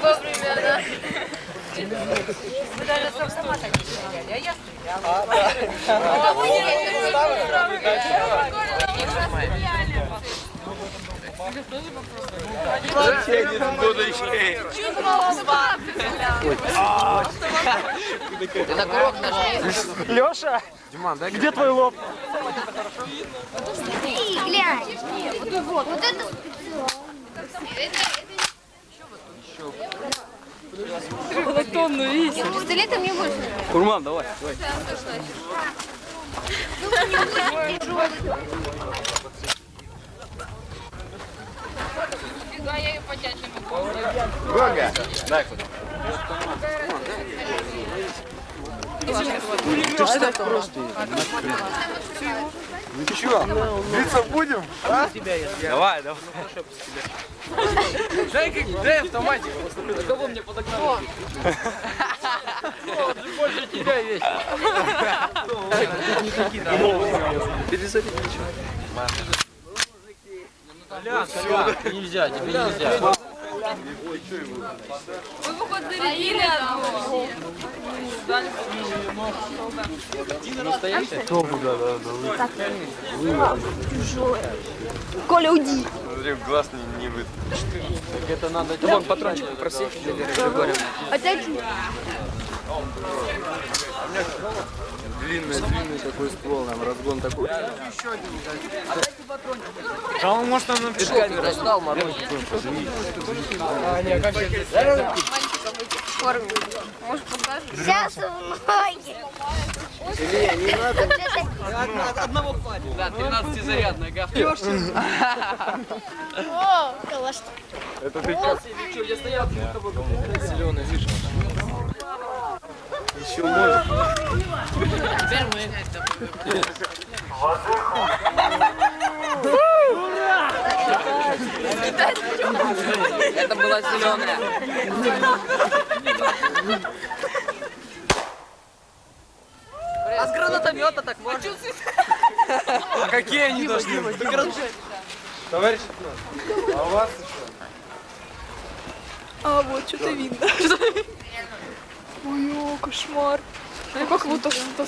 Вовремя, да. Вы даже с автомата не стреляли, а я стреляла. А вы не Чуть молока. Ты на курок нажми. Леша, где твой лоб? Смотри, глянь. Вот, вот это Тонну весит. пистолетом не больше. Курман, давай, давай. Фига, я ее потянуть не могу. Гога. Дай куда. Ты ж так просто. Ну чё, биться будем? А? Давай, давай. Дай, как, дай автоматик. На кого мне подогнал? Больше тебя весь. Перезаряди Колян, Колян, нельзя, тебе нельзя. Вы, походу, зарядили одну. Коля, уйди. Смотри, в глаз не, не вы. Это надо... Вон, патрончик попроси. Опять Длинный, длинный такой ствол, нам разгон такой. А он может нам написать. Ты достал морозик. Может, покажешь? сейчас в ноги. Илья, не надо. Да, 13-зарядная гафта. О, калаш. Это ты как? Зеленый, видишь? Еще может. Теперь мы... Это была зеленая. А с гранатомета так можно? А какие они должны быть? Товарищ, а у вас еще? А, вот, что-то видно. Ой, кошмар. Ну, как будто что-то